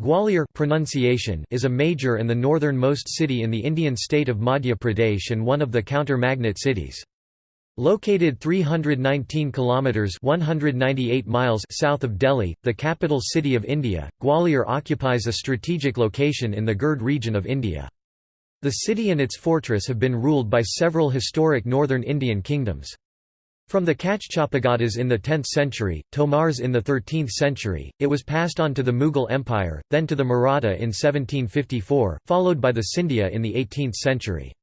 Gwalior pronunciation is a major and the northernmost city in the Indian state of Madhya Pradesh and one of the counter-magnet cities. Located 319 kilometers 198 miles south of Delhi, the capital city of India, Gwalior occupies a strategic location in the Gird region of India. The city and its fortress have been ruled by several historic northern Indian kingdoms. From the Kachchapagadas in the 10th century, Tomars in the 13th century, it was passed on to the Mughal Empire, then to the Maratha in 1754, followed by the Scindia in the 18th century.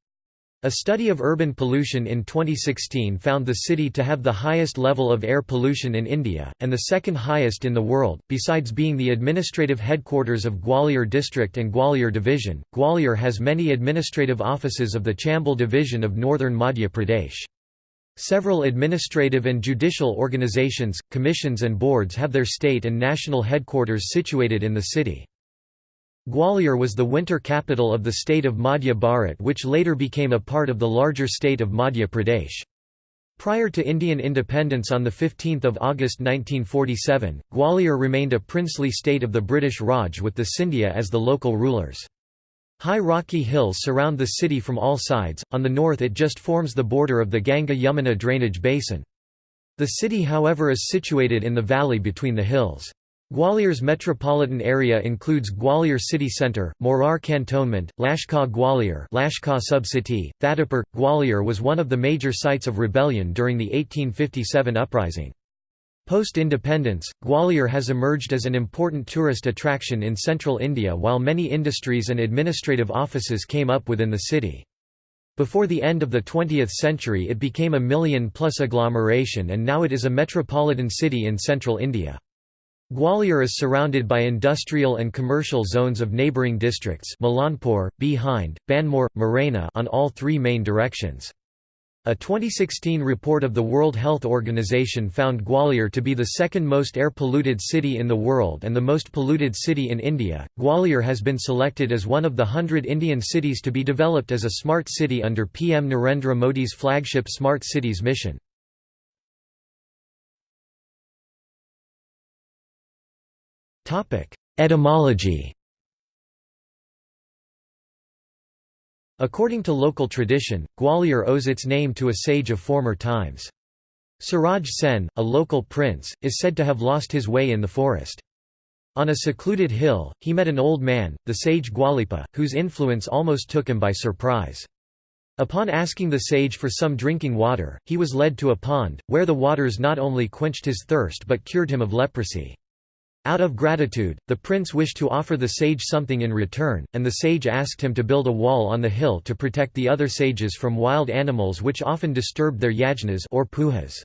A study of urban pollution in 2016 found the city to have the highest level of air pollution in India, and the second highest in the world. Besides being the administrative headquarters of Gwalior District and Gwalior Division, Gwalior has many administrative offices of the Chambal Division of northern Madhya Pradesh. Several administrative and judicial organizations, commissions and boards have their state and national headquarters situated in the city. Gwalior was the winter capital of the state of Madhya Bharat which later became a part of the larger state of Madhya Pradesh. Prior to Indian independence on 15 August 1947, Gwalior remained a princely state of the British Raj with the Scindia as the local rulers. High rocky hills surround the city from all sides, on the north it just forms the border of the Ganga-Yamuna drainage basin. The city however is situated in the valley between the hills. Gwalior's metropolitan area includes Gwalior city centre, Morar cantonment, Lashkar Gwalior Lashkar subcity, Thatipur. Gwalior was one of the major sites of rebellion during the 1857 uprising. Post-independence, Gwalior has emerged as an important tourist attraction in central India while many industries and administrative offices came up within the city. Before the end of the 20th century it became a million-plus agglomeration and now it is a metropolitan city in central India. Gwalior is surrounded by industrial and commercial zones of neighbouring districts Malanpur, Bhind, Banmore, Morena on all three main directions. A 2016 report of the World Health Organization found Gwalior to be the second most air polluted city in the world and the most polluted city in India. Gwalior has been selected as one of the hundred Indian cities to be developed as a smart city under PM Narendra Modi's flagship Smart Cities mission. Topic: Etymology According to local tradition, Gwalior owes its name to a sage of former times. Suraj Sen, a local prince, is said to have lost his way in the forest. On a secluded hill, he met an old man, the sage Gwalipa, whose influence almost took him by surprise. Upon asking the sage for some drinking water, he was led to a pond, where the waters not only quenched his thirst but cured him of leprosy. Out of gratitude, the prince wished to offer the sage something in return, and the sage asked him to build a wall on the hill to protect the other sages from wild animals which often disturbed their yajnas or pujas.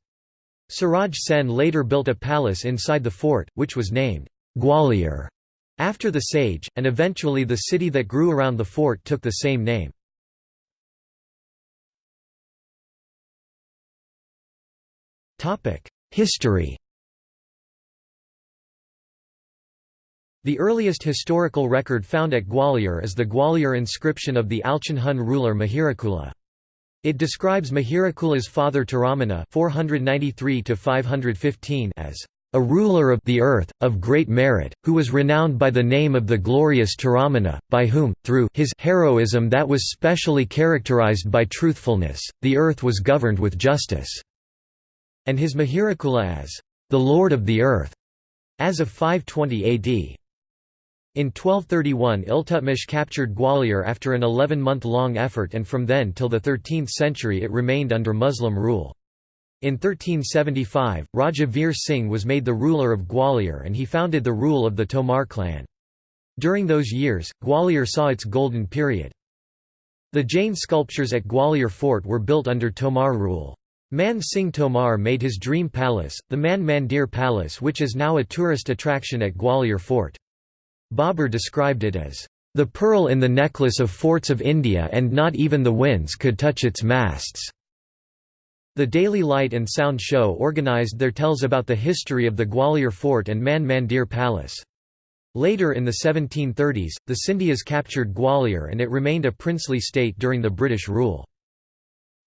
Suraj Sen later built a palace inside the fort, which was named Gwalior after the sage, and eventually the city that grew around the fort took the same name. History The earliest historical record found at Gwalior is the Gwalior inscription of the Alchon ruler Mihirakula. It describes Mihirakula's father Toramana 493 as a ruler of the earth, of great merit, who was renowned by the name of the glorious Toramana, by whom, through his heroism that was specially characterized by truthfulness, the earth was governed with justice." and his Mihirakula as the Lord of the Earth, as of 520 AD. In 1231 Iltutmish captured Gwalior after an 11-month-long effort and from then till the 13th century it remained under Muslim rule. In 1375, Raja Veer Singh was made the ruler of Gwalior and he founded the rule of the Tomar clan. During those years, Gwalior saw its golden period. The Jain sculptures at Gwalior fort were built under Tomar rule. Man Singh Tomar made his dream palace, the Man Mandir Palace which is now a tourist attraction at Gwalior fort. Babur described it as, "...the pearl in the necklace of forts of India and not even the winds could touch its masts." The Daily Light and Sound show organized there tells about the history of the Gwalior fort and Man Mandir Palace. Later in the 1730s, the Scindias captured Gwalior and it remained a princely state during the British rule.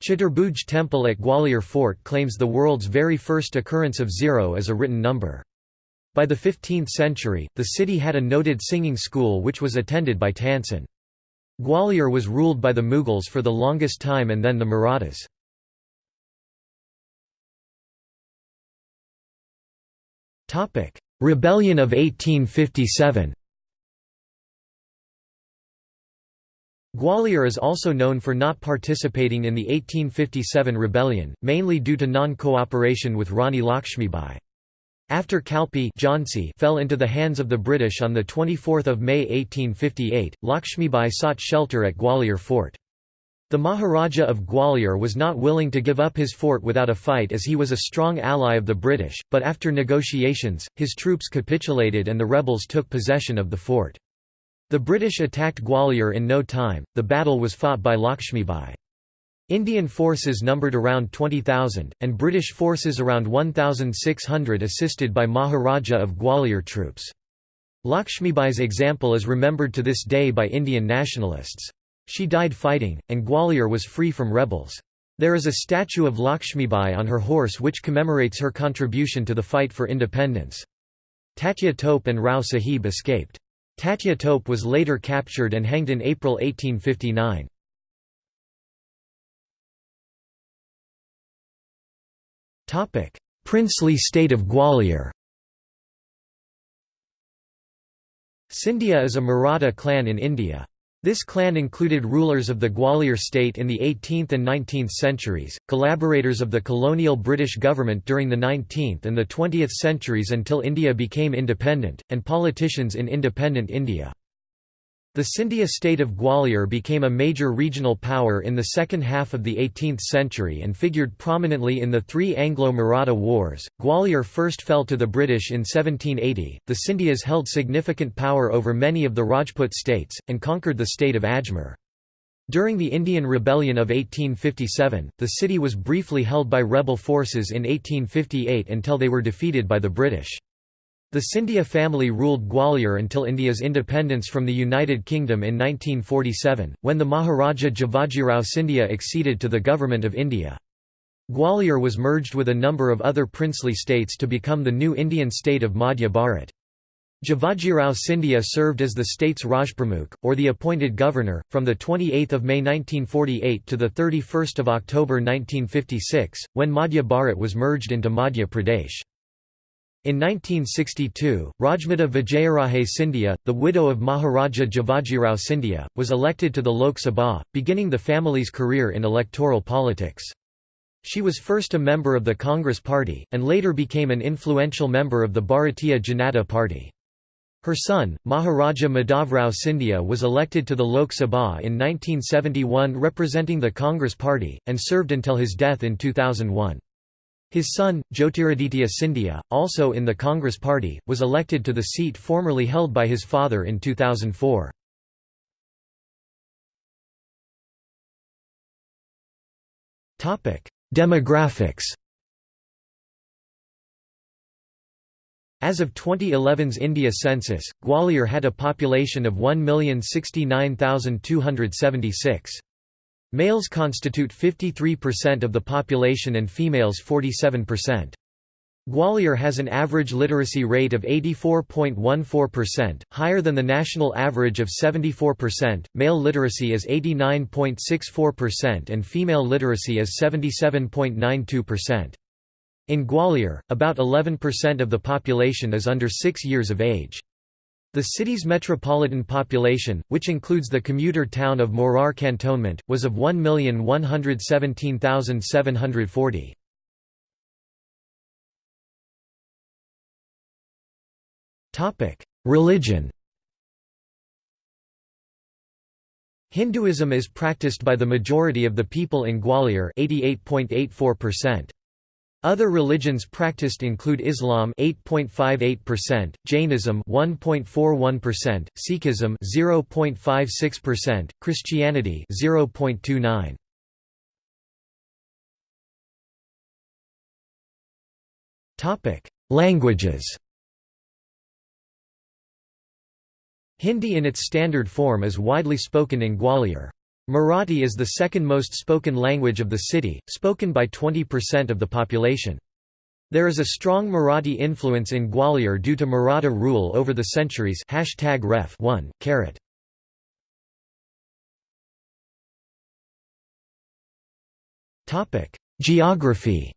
Chaturbhuj Temple at Gwalior Fort claims the world's very first occurrence of zero as a written number. By the 15th century, the city had a noted singing school which was attended by Tansen. Gwalior was ruled by the Mughals for the longest time and then the Marathas. Rebellion of 1857 Gwalior is also known for not participating in the 1857 rebellion, mainly due to non-cooperation with Rani Lakshmibai. After Kalpi fell into the hands of the British on 24 May 1858, Lakshmibai sought shelter at Gwalior Fort. The Maharaja of Gwalior was not willing to give up his fort without a fight as he was a strong ally of the British, but after negotiations, his troops capitulated and the rebels took possession of the fort. The British attacked Gwalior in no time, the battle was fought by Lakshmibai. Indian forces numbered around 20,000, and British forces around 1,600 assisted by Maharaja of Gwalior troops. Lakshmibai's example is remembered to this day by Indian nationalists. She died fighting, and Gwalior was free from rebels. There is a statue of Lakshmibai on her horse which commemorates her contribution to the fight for independence. Tatya Tope and Rao Sahib escaped. Tatya Tope was later captured and hanged in April 1859. Princely state of Gwalior Scindia is a Maratha clan in India. This clan included rulers of the Gwalior state in the 18th and 19th centuries, collaborators of the colonial British government during the 19th and the 20th centuries until India became independent, and politicians in independent India. The Scindia state of Gwalior became a major regional power in the second half of the 18th century and figured prominently in the three Anglo-Maratha wars. Gwalior first fell to the British in 1780. The Scindias held significant power over many of the Rajput states and conquered the state of Ajmer. During the Indian Rebellion of 1857, the city was briefly held by rebel forces in 1858 until they were defeated by the British. The Scindia family ruled Gwalior until India's independence from the United Kingdom in 1947, when the Maharaja Jivajirao Scindia acceded to the Government of India. Gwalior was merged with a number of other princely states to become the new Indian state of Madhya Bharat. Jivajirao Scindia served as the state's Rajpramukh, or the appointed governor, from 28 May 1948 to 31 October 1956, when Madhya Bharat was merged into Madhya Pradesh. In 1962, Rajmata Vijayaraje Scindia, the widow of Maharaja Jivajirao Scindia, was elected to the Lok Sabha, beginning the family's career in electoral politics. She was first a member of the Congress Party, and later became an influential member of the Bharatiya Janata Party. Her son, Maharaja Madhavrao Scindia was elected to the Lok Sabha in 1971 representing the Congress Party, and served until his death in 2001. His son, Jyotiraditya Scindia, also in the Congress Party, was elected to the seat formerly held by his father in 2004. Demographics As of 2011's India census, Gwalior had a population of 1,069,276. Males constitute 53% of the population and females 47%. Gwalior has an average literacy rate of 84.14%, higher than the national average of 74%. Male literacy is 89.64% and female literacy is 77.92%. In Gwalior, about 11% of the population is under 6 years of age. The city's metropolitan population, which includes the commuter town of Morar Cantonment, was of 1,117,740. Religion Hinduism is practiced by the majority of the people in Gwalior 88.84%. Other religions practiced include Islam 8.58%, Jainism 1.41%, Sikhism 0.56%, Christianity 0.29. Topic: Languages. Hindi in its standard form is widely spoken in Gwalior. Marathi is the second most spoken language of the city, spoken by 20% of the population. There is a strong Marathi influence in Gwalior due to Maratha rule over the centuries Hashtag ref 1, carat. Geography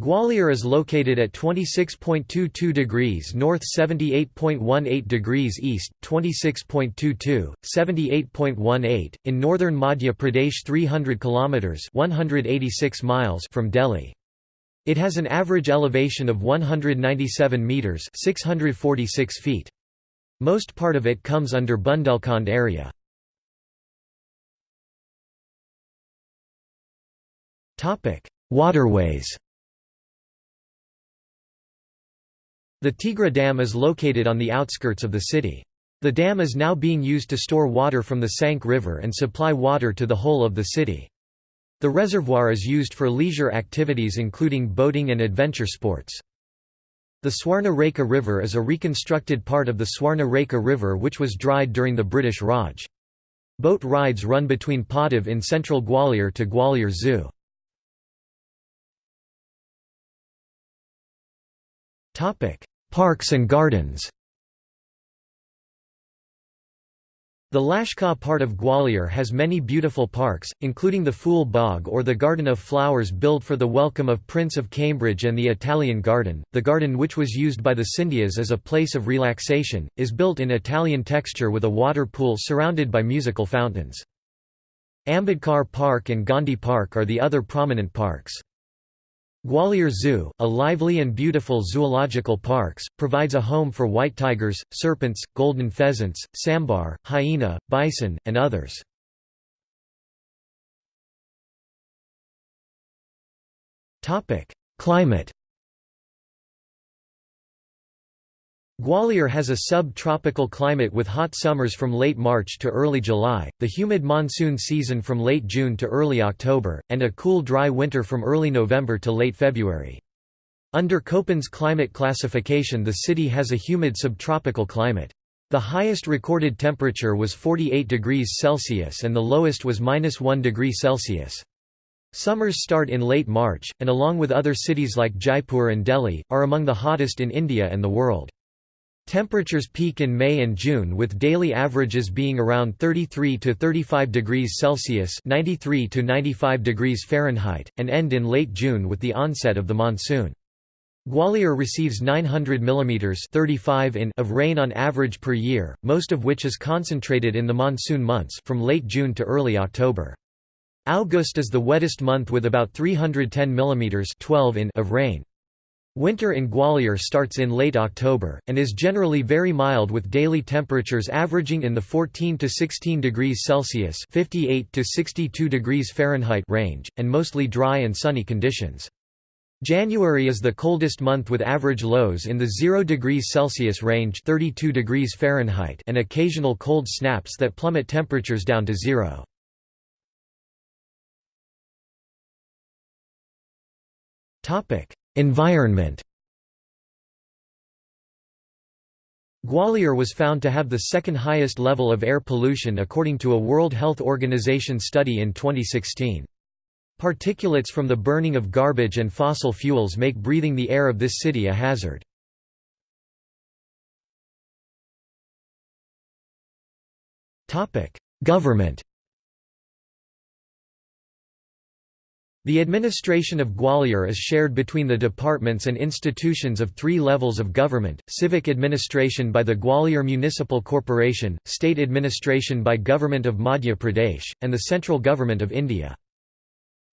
Gwalior is located at 26.22 degrees north 78.18 degrees east, 26.22, 78.18, in northern Madhya Pradesh 300 km 186 miles from Delhi. It has an average elevation of 197 metres 646 feet. Most part of it comes under Bundelkhand area. Waterways The Tigra Dam is located on the outskirts of the city. The dam is now being used to store water from the Sank River and supply water to the whole of the city. The reservoir is used for leisure activities including boating and adventure sports. The Swarna River is a reconstructed part of the Swarna River which was dried during the British Raj. Boat rides run between Padav in central Gwalior to Gwalior Zoo. Parks and gardens The Lashkar part of Gwalior has many beautiful parks, including the Phool Bagh or the Garden of Flowers built for the welcome of Prince of Cambridge and the Italian Garden. The garden which was used by the Scindias as a place of relaxation, is built in Italian texture with a water pool surrounded by musical fountains. Ambedkar Park and Gandhi Park are the other prominent parks. Gwalior Zoo, a lively and beautiful zoological parks, provides a home for white tigers, serpents, golden pheasants, sambar, hyena, bison, and others. Climate Gwalior has a sub-tropical climate with hot summers from late March to early July, the humid monsoon season from late June to early October, and a cool dry winter from early November to late February. Under Köppen's climate classification the city has a humid subtropical climate. The highest recorded temperature was 48 degrees Celsius and the lowest was minus 1 degree Celsius. Summers start in late March, and along with other cities like Jaipur and Delhi, are among the hottest in India and the world. Temperatures peak in May and June with daily averages being around 33 to 35 degrees Celsius (93 to 95 degrees Fahrenheit) and end in late June with the onset of the monsoon. Gwalior receives 900 mm 35 in of rain on average per year, most of which is concentrated in the monsoon months from late June to early October. August is the wettest month with about 310 mm 12 in of rain. Winter in Gwalior starts in late October, and is generally very mild with daily temperatures averaging in the 14 to 16 degrees Celsius 58 to 62 degrees Fahrenheit range, and mostly dry and sunny conditions. January is the coldest month with average lows in the 0 degrees Celsius range 32 degrees Fahrenheit and occasional cold snaps that plummet temperatures down to zero. Topic: Environment Gwalior was found to have the second highest level of air pollution according to a World Health Organization study in 2016. Particulates from the burning of garbage and fossil fuels make breathing the air of this city a hazard. Government The administration of Gwalior is shared between the departments and institutions of three levels of government, civic administration by the Gwalior Municipal Corporation, state administration by Government of Madhya Pradesh, and the central government of India.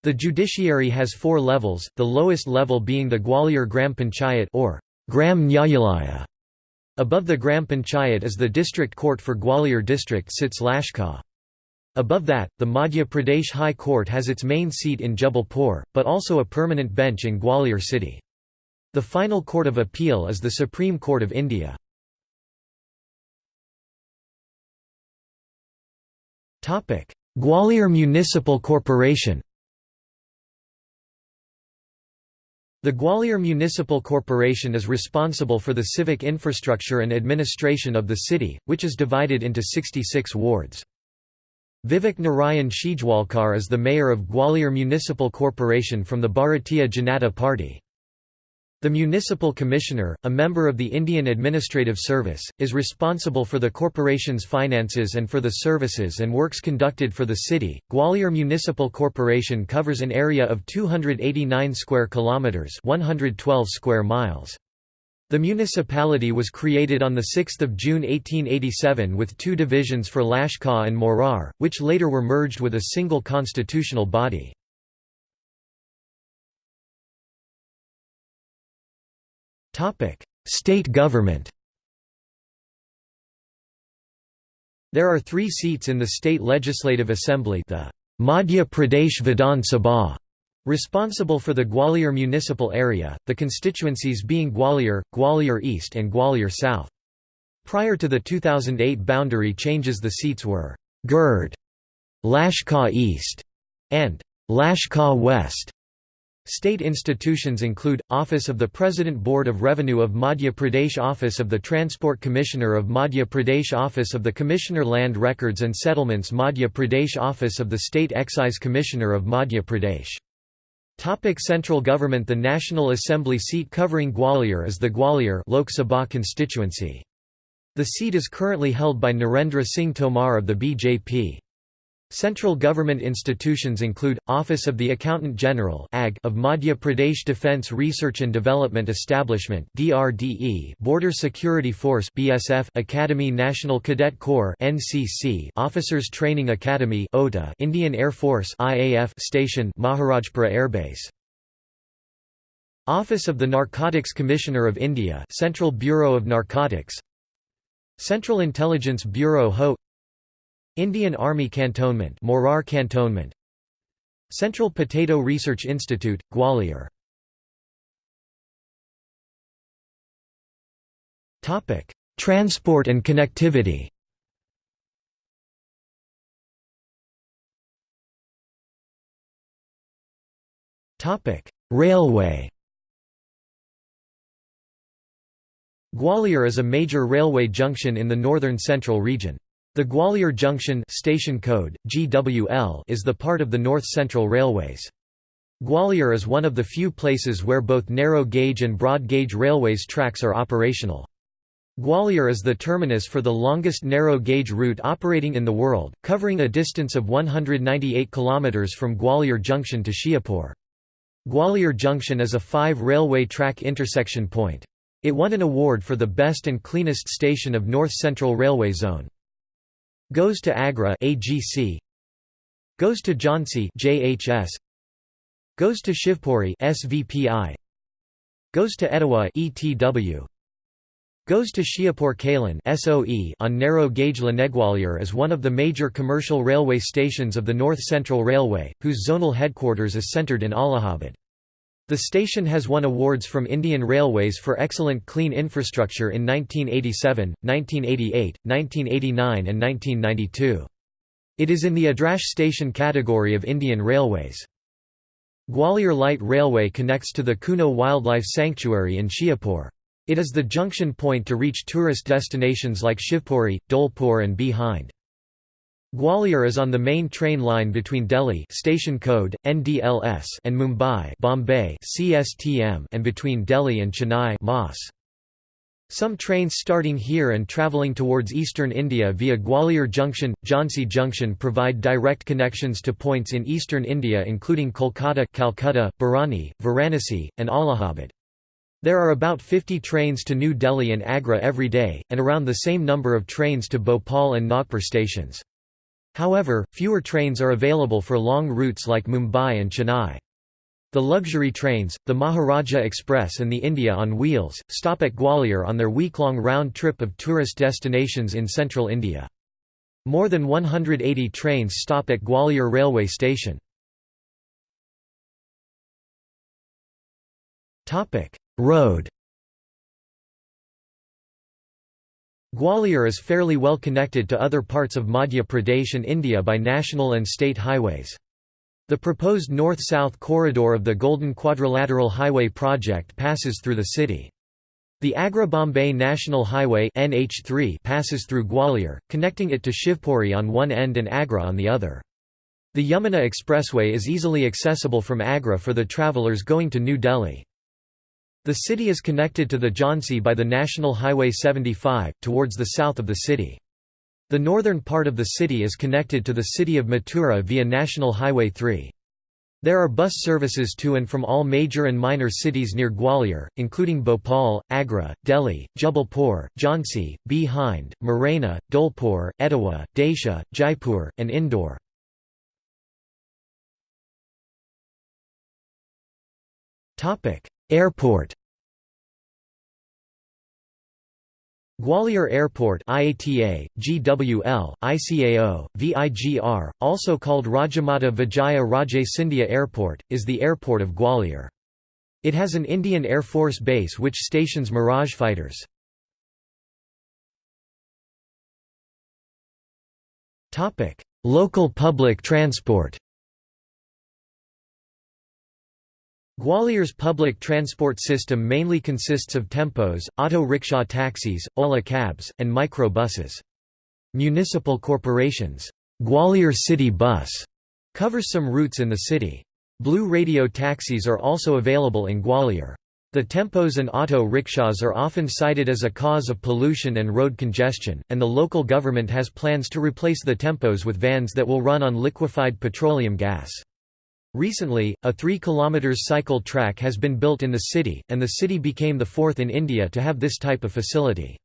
The judiciary has four levels, the lowest level being the Gwalior Gram Panchayat or Gram Nyayalaya. Above the Gram Panchayat is the district court for Gwalior district sits Lashkar. Above that, the Madhya Pradesh High Court has its main seat in Jabalpur, but also a permanent bench in Gwalior city. The final court of appeal is the Supreme Court of India. Gwalior Municipal Corporation The Gwalior Municipal Corporation is responsible for the civic infrastructure and administration of the city, which is divided into 66 wards. Vivek Narayan Shijwalkar is the mayor of Gwalior Municipal Corporation from the Bharatiya Janata Party. The Municipal Commissioner, a member of the Indian Administrative Service, is responsible for the corporation's finances and for the services and works conducted for the city. Gwalior Municipal Corporation covers an area of 289 square kilometers, 112 square miles. The municipality was created on 6 June 1887 with two divisions for Lashkar and Morar, which later were merged with a single constitutional body. State government There are three seats in the state legislative assembly the Madhya Pradesh Vidhan Sabha Responsible for the Gwalior municipal area, the constituencies being Gwalior, Gwalior East and Gwalior South. Prior to the 2008 boundary changes the seats were Gird, Lashkar East, and Lashkar West. State institutions include, Office of the President Board of Revenue of Madhya Pradesh Office of the Transport Commissioner of Madhya Pradesh Office of the Commissioner Land Records and Settlements Madhya Pradesh Office of the State Excise Commissioner of Madhya Pradesh Topic Central government The National Assembly seat covering Gwalior is the Gwalior Lok Sabha constituency. The seat is currently held by Narendra Singh Tomar of the BJP. Central government institutions include, Office of the Accountant General of Madhya Pradesh Defence Research and Development Establishment Border Security Force Academy National Cadet Corps Officers Training Academy Indian Air Force Station Maharajpura Air Base Office of the Narcotics Commissioner of India Central Bureau of Narcotics. Central Intelligence Bureau HO Indian Army Cantonment Morar Cantonment. Central Potato Research Institute, Gwalior. Transport and connectivity. Railway. Gwalior is a major railway junction in the northern central region. The Gwalior Junction station code, GWL, is the part of the North Central Railways. Gwalior is one of the few places where both narrow-gauge and broad-gauge railways tracks are operational. Gwalior is the terminus for the longest narrow-gauge route operating in the world, covering a distance of 198 km from Gwalior Junction to Sheopur. Gwalior Junction is a five railway track intersection point. It won an award for the best and cleanest station of North Central Railway Zone. Goes to Agra AGC Goes to Jhansi JHS Goes to Shivpuri SVPI Goes to Etawah ETW Goes to Sheopur Kalan SOE on narrow gauge Lanegwalior is one of the major commercial railway stations of the North Central Railway, whose zonal headquarters is centred in Allahabad. The station has won awards from Indian Railways for excellent clean infrastructure in 1987, 1988, 1989 and 1992. It is in the Adarsh station category of Indian Railways. Gwalior Light Railway connects to the Kuno Wildlife Sanctuary in Sheopur. It is the junction point to reach tourist destinations like Shivpuri, Dholpur and Bhind. Gwalior is on the main train line between Delhi station code NDLS and Mumbai Bombay CSTM and between Delhi and Chennai MAS. Some trains starting here and travelling towards eastern India via Gwalior Junction, Jhansi Junction provide direct connections to points in eastern India including Kolkata, Calcutta, Varanasi, and Allahabad. There are about 50 trains to New Delhi and Agra every day, and around the same number of trains to Bhopal and Nagpur stations. However, fewer trains are available for long routes like Mumbai and Chennai. The luxury trains, the Maharaja Express and the India on Wheels, stop at Gwalior on their week-long round trip of tourist destinations in central India. More than 180 trains stop at Gwalior railway station. Road Gwalior is fairly well connected to other parts of Madhya Pradesh and India by national and state highways. The proposed north-south corridor of the Golden Quadrilateral Highway project passes through the city. The Agra-Bombay National Highway NH3 passes through Gwalior, connecting it to Shivpuri on one end and Agra on the other. The Yamuna Expressway is easily accessible from Agra for the travellers going to New Delhi. The city is connected to the Jhansi by the National Highway 75, towards the south of the city. The northern part of the city is connected to the city of Mathura via National Highway 3. There are bus services to and from all major and minor cities near Gwalior, including Bhopal, Agra, Delhi, Jabalpur, Jhansi, Bhind, Morena, Dholpur, Etawah, Daisha, Jaipur, and Indore. Airport Gwalior Airport IATA, GWL, ICAO, VIGR, also called Rajamata Vijaya Raje Scindia Airport, is the airport of Gwalior. It has an Indian Air Force base which stations Mirage fighters. Local public transport Gwalior's public transport system mainly consists of tempos, auto rickshaw taxis, Ola cabs, and micro buses. Municipal corporations, Gwalior City Bus, covers some routes in the city. Blue radio taxis are also available in Gwalior. The tempos and auto rickshaws are often cited as a cause of pollution and road congestion, and the local government has plans to replace the tempos with vans that will run on liquefied petroleum gas. Recently, a 3 km cycle track has been built in the city, and the city became the fourth in India to have this type of facility.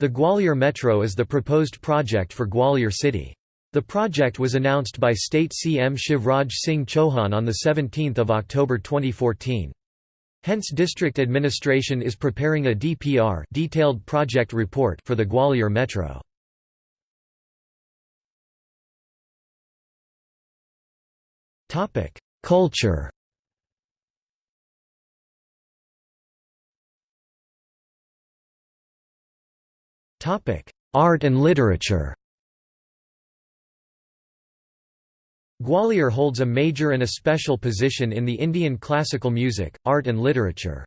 The Gwalior Metro is the proposed project for Gwalior city. The project was announced by State CM Shivraj Singh Chauhan on 17 October 2014. Hence district administration is preparing a DPR detailed project report for the Gwalior Metro. Topic: Culture. Topic: Art and literature. Gwalior holds a major and a special position in the Indian classical music, art and literature.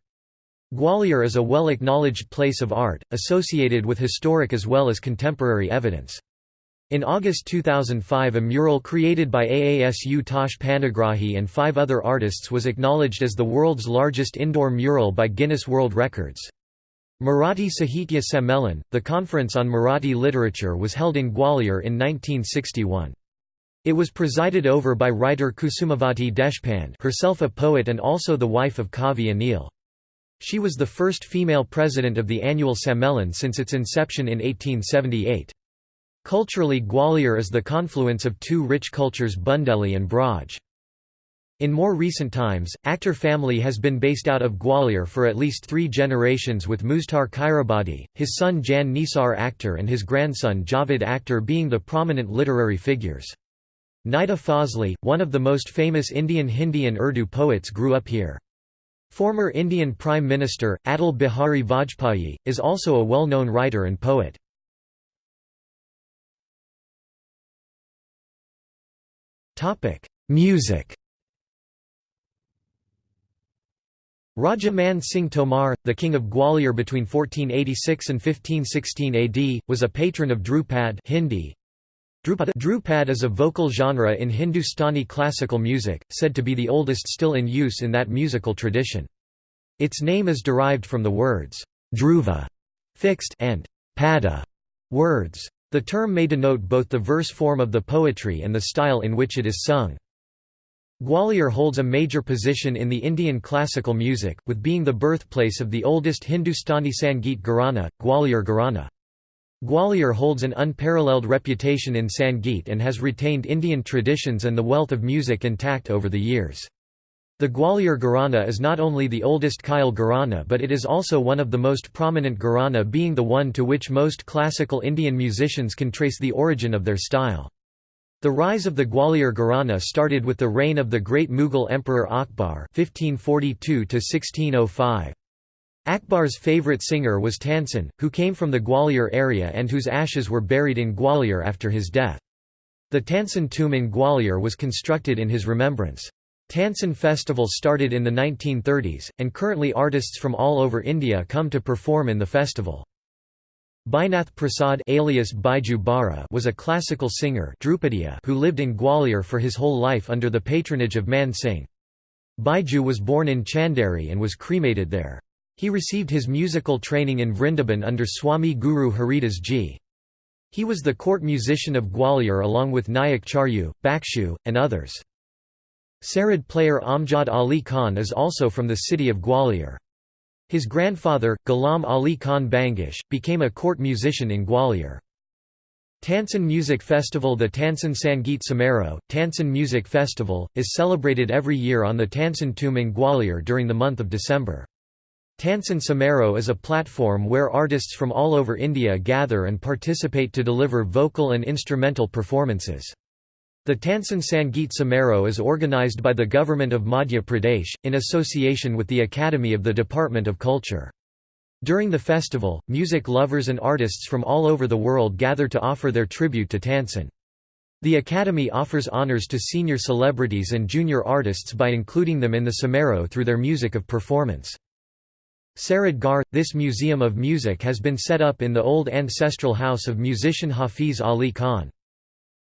Gwalior is a well-acknowledged place of art, associated with historic as well as contemporary evidence. In August 2005 a mural created by Ashutosh Panigrahi and five other artists was acknowledged as the world's largest indoor mural by Guinness World Records. Marathi Sahitya Sammelan, the conference on Marathi literature was held in Gwalior in 1961. It was presided over by writer Kusumavati Deshpande herself a poet and also the wife of Kavi Anil. She was the first female president of the annual Sammelan since its inception in 1878. Culturally Gwalior is the confluence of two rich cultures Bundeli and Braj. In more recent times, Akhtar family has been based out of Gwalior for at least three generations with Muztar Khairabadi, his son Jan Nisar Akhtar and his grandson Javed Akhtar being the prominent literary figures. Nida Fazli, one of the most famous Indian Hindi and Urdu poets grew up here. Former Indian Prime Minister, Atal Bihari Vajpayee, is also a well-known writer and poet. Music Raja Man Singh Tomar, the king of Gwalior between 1486 and 1516 AD, was a patron of Dhrupad Hindi. Dhrupad is a vocal genre in Hindustani classical music, said to be the oldest still in use in that musical tradition. Its name is derived from the words, dhruva fixed and pada words. The term may denote both the verse form of the poetry and the style in which it is sung. Gwalior holds a major position in the Indian classical music, with being the birthplace of the oldest Hindustani Sangeet Gharana, Gwalior Gharana. Gwalior holds an unparalleled reputation in Sangeet and has retained Indian traditions and the wealth of music intact over the years. The Gwalior Gharana is not only the oldest Khyal Gharana but it is also one of the most prominent Gharana being the one to which most classical Indian musicians can trace the origin of their style. The rise of the Gwalior Gharana started with the reign of the great Mughal Emperor Akbar 1542 Akbar's favourite singer was Tansen, who came from the Gwalior area and whose ashes were buried in Gwalior after his death. The Tansen tomb in Gwalior was constructed in his remembrance. Tansen Festival started in the 1930s, and currently artists from all over India come to perform in the festival. Baijnath Prasad alias Baiju Bawra was a classical singer who lived in Gwalior for his whole life under the patronage of Man Singh. Baiju was born in Chanderi and was cremated there. He received his musical training in Vrindaban under Swami Guru Haridas Ji. He was the court musician of Gwalior along with Nayak Charyu, Bakshu, and others. Sarod player Amjad Ali Khan is also from the city of Gwalior. His grandfather, Ghulam Ali Khan Bangish, became a court musician in Gwalior. Tansen Music Festival The Tansen Sangeet Samaro, Tansen Music Festival, is celebrated every year on the Tansen Tomb in Gwalior during the month of December. Tansen Samaro is a platform where artists from all over India gather and participate to deliver vocal and instrumental performances. The Tansen Sangeet Samaro is organised by the Government of Madhya Pradesh, in association with the Academy of the Department of Culture. During the festival, music lovers and artists from all over the world gather to offer their tribute to Tansen. The Academy offers honours to senior celebrities and junior artists by including them in the Samaro through their music of performance. Sarod Ghar – This museum of music has been set up in the old ancestral house of musician Hafiz Ali Khan.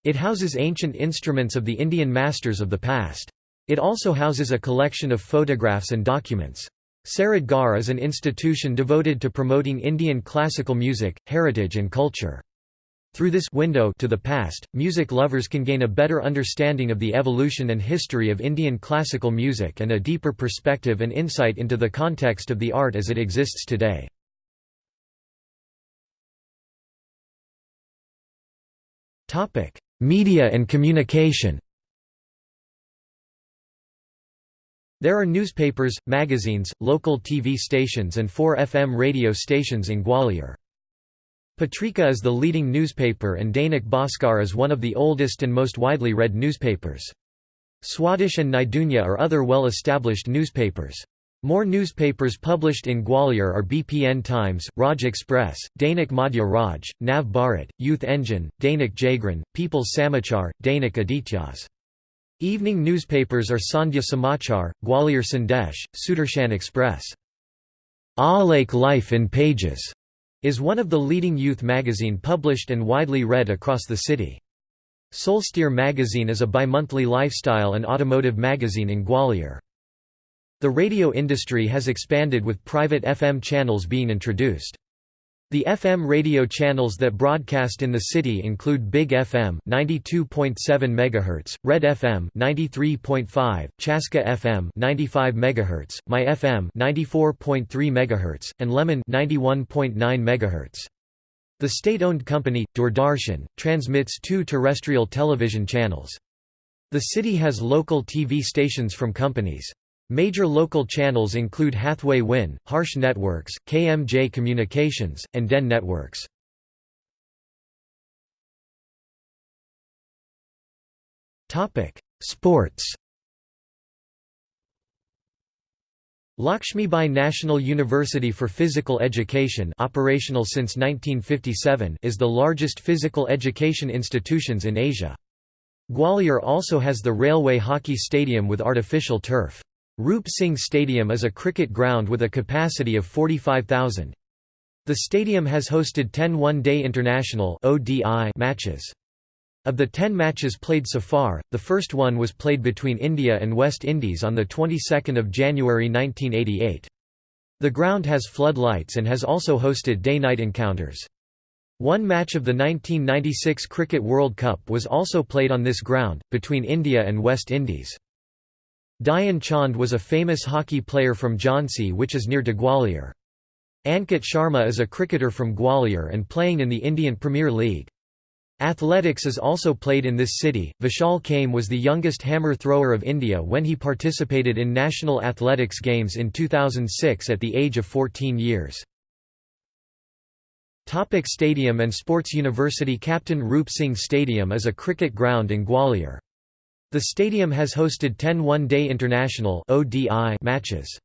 It houses ancient instruments of the Indian masters of the past. It also houses a collection of photographs and documents. Sarod Ghar is an institution devoted to promoting Indian classical music, heritage and culture. Through this window to the past, music lovers can gain a better understanding of the evolution and history of Indian classical music and a deeper perspective and insight into the context of the art as it exists today. Media and communication There are newspapers, magazines, local TV stations and four FM radio stations in Gwalior. Patrika is the leading newspaper and Dainik Bhaskar is one of the oldest and most widely read newspapers. Swadesh and Naidunia are other well-established newspapers. More newspapers published in Gwalior are BPN Times, Raj Express, Dainik Madhya Raj, Nav Bharat, Youth Engine, Dainik Jagran, People's Samachar, Dainik Adityas. Evening newspapers are Sandhya Samachar, Gwalior Sandesh, Sudarshan Express. Alake Life in Pages is one of the leading youth magazine published and widely read across the city. Solsteer magazine is a bimonthly lifestyle and automotive magazine in Gwalior. The radio industry has expanded with private FM channels being introduced. The FM radio channels that broadcast in the city include Big FM 92.7 MHz, Red FM 93.5, Chaska FM 95 MHz, My FM 94.3 MHz, and Lemon 91.9 MHz. The state-owned company Doordarshan transmits two terrestrial television channels. The city has local TV stations from companies Major local channels include Hathway Win, Harsh Networks, KMJ Communications, and DEN Networks. Sports Lakshmibai National University for Physical Education operational since 1957 is the largest physical education institutions in Asia. Gwalior also has the railway hockey stadium with artificial turf. Roop Singh Stadium is a cricket ground with a capacity of 45,000. The stadium has hosted 10 one-day international matches. Of the 10 matches played so far, the first one was played between India and West Indies on the 22nd of January 1988. The ground has floodlights and has also hosted day-night encounters. One match of the 1996 Cricket World Cup was also played on this ground, between India and West Indies. Dhyan Chand was a famous hockey player from Jhansi which is near to Gwalior. Ankit Sharma is a cricketer from Gwalior and playing in the Indian Premier League. Athletics is also played in this city. Vishal Kaim was the youngest hammer thrower of India when he participated in National Athletics Games in 2006 at the age of 14 years. Topic stadium and Sports University Captain Roop Singh Stadium is a cricket ground in Gwalior. The stadium has hosted 10 one-day international matches.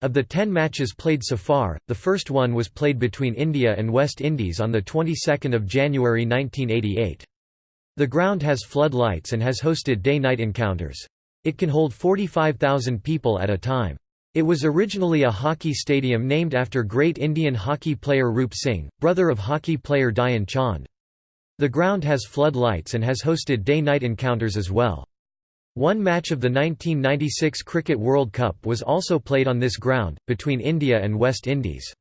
Of the 10 matches played so far, the first one was played between India and West Indies on the 22nd of January 1988. The ground has floodlights and has hosted day-night encounters. It can hold 45,000 people at a time. It was originally a hockey stadium named after great Indian hockey player Roop Singh, brother of hockey player Dhyan Chand. The ground has floodlights and has hosted day-night encounters as well. One match of the 1996 Cricket World Cup was also played on this ground, between India and West Indies.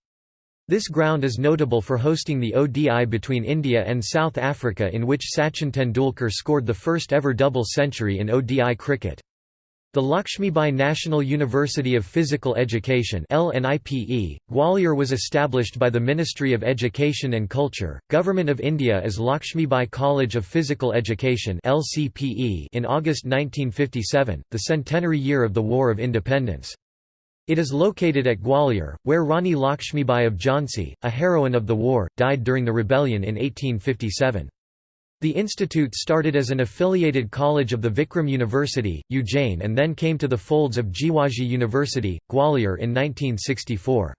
This ground is notable for hosting the ODI between India and South Africa in which Sachin Tendulkar scored the first ever double century in ODI cricket. The Lakshmibai National University of Physical Education Gwalior was established by the Ministry of Education and Culture, Government of India as Lakshmibai College of Physical Education in August 1957, the centenary year of the War of Independence. It is located at Gwalior, where Rani Lakshmibai of Jhansi, a heroine of the war, died during the rebellion in 1857. The institute started as an affiliated college of the Vikram University, Ujjain and then came to the folds of Jiwaji University, Gwalior in 1964.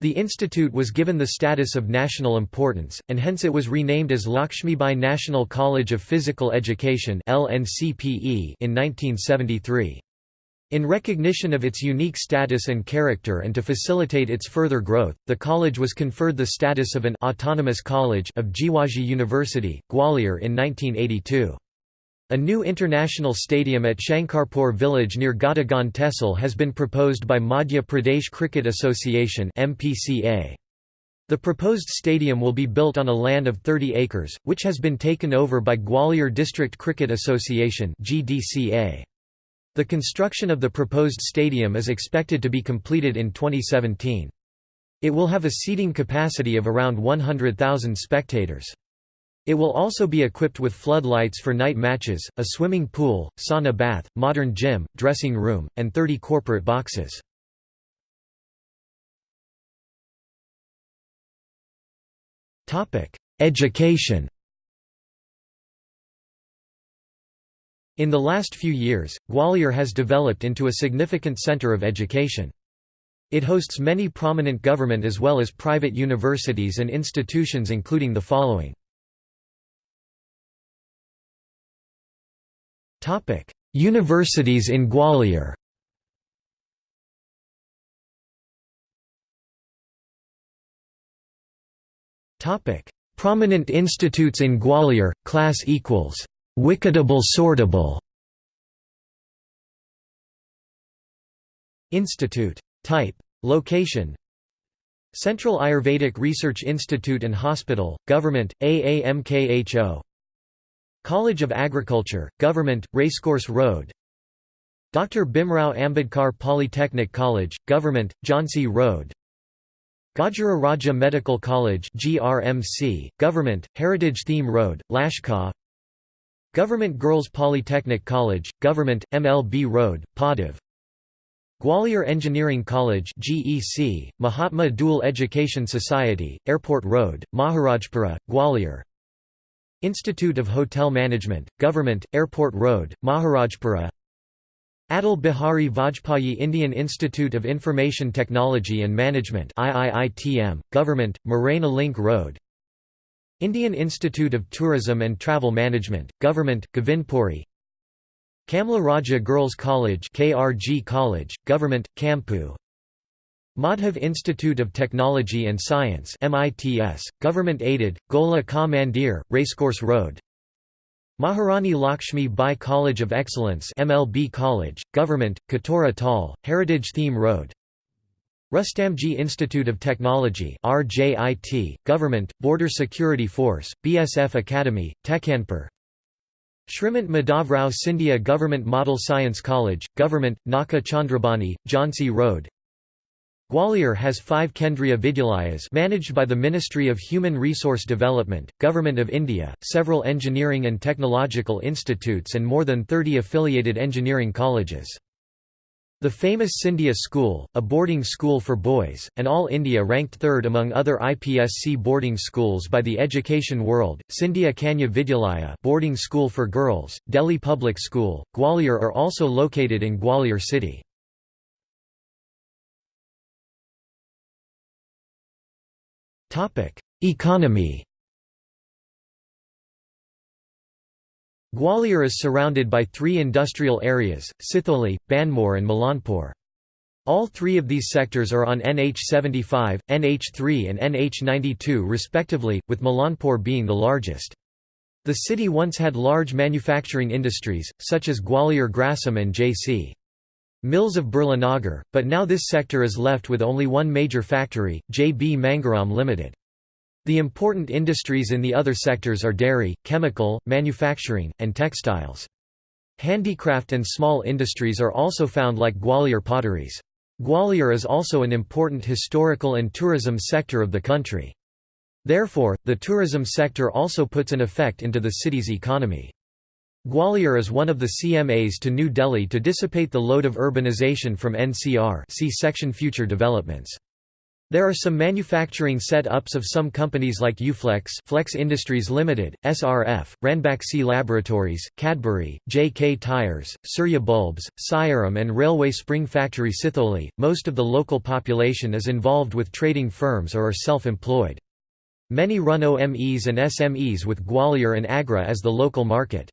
The institute was given the status of national importance, and hence it was renamed as Lakshmibai National College of Physical Education in 1973. In recognition of its unique status and character and to facilitate its further growth, the college was conferred the status of an autonomous college of Jiwaji University, Gwalior in 1982. A new international stadium at Shankarpur village near Gadagan Tehsil has been proposed by Madhya Pradesh Cricket Association The proposed stadium will be built on a land of 30 acres, which has been taken over by Gwalior District Cricket Association GDCA. The construction of the proposed stadium is expected to be completed in 2017. It will have a seating capacity of around 100,000 spectators. It will also be equipped with floodlights for night matches, a swimming pool, sauna bath, modern gym, dressing room, and 30 corporate boxes. Education In the last few years, Gwalior has developed into a significant centre of education. It hosts many prominent government as well as private universities and institutions including the following. Universities in Gwalior Prominent institutes in Gwalior, class equals Wicketable sortable Institute. Type. Location Central Ayurvedic Research Institute and Hospital, Government, AAMKHO College of Agriculture, Government, Racecourse Road Dr. Bhimrao Ambedkar Polytechnic College, Government, Jhansi Road Gajra Raja Medical College GRMC, Government, Heritage Theme Road, Lashkar Government Girls Polytechnic College, Government, MLB Road, Padav Gwalior Engineering College GEC, Mahatma Dual Education Society, Airport Road, Maharajpura, Gwalior. Institute of Hotel Management, Government, Airport Road, Maharajpura. Atal Bihari Vajpayee Indian Institute of Information Technology and Management IIITM, Government, Morena Link Road Indian Institute of Tourism and Travel Management, Government, Govindpuri Kamla Raja Girls College KRG College, Government, Kampu. Madhav Institute of Technology and Science MITS, Government aided, Gola Ka Mandir, Racecourse Road. Maharani Lakshmi Bai College of Excellence MLB College, Government, Katora Tal, Heritage Theme Road Rustamji Institute of Technology RJIT, Government, Border Security Force, BSF Academy, Tekhanpur Shrimant Madhavrao Scindia Government Model Science College, Government, Naka Chandrabani, Jhansi Road Gwalior has five Kendriya Vidyalayas managed by the Ministry of Human Resource Development, Government of India, several engineering and technological institutes and more than 30 affiliated engineering colleges. The famous Scindia School, a boarding school for boys, and All India ranked third among other IPSC boarding schools by the Education World, Scindia Kanya Vidyalaya boarding school for girls, Delhi Public School, Gwalior are also located in Gwalior city. Economy Gwalior is surrounded by three industrial areas, Sitholi, Banmore and Milanpur. All three of these sectors are on NH 75, NH 3 and NH 92 respectively, with Milanpur being the largest. The city once had large manufacturing industries, such as Gwalior Grasim and J.C. Mills of Birlanagar, but now this sector is left with only one major factory, J.B. Mangaram Limited. The important industries in the other sectors are dairy, chemical, manufacturing, and textiles. Handicraft and small industries are also found like Gwalior potteries. Gwalior is also an important historical and tourism sector of the country. Therefore, the tourism sector also puts an effect into the city's economy. Gwalior is one of the CMAs to New Delhi to dissipate the load of urbanization from NCR see section Future Developments. There are some manufacturing set-ups of some companies like Uflex Flex Industries Limited, SRF, Ranbaxy Laboratories, Cadbury, JK Tires, Surya Bulbs, Siaram and Railway Spring Factory Sitholi. Most of the local population is involved with trading firms or are self-employed. Many run OMEs and SMEs with Gwalior and Agra as the local market.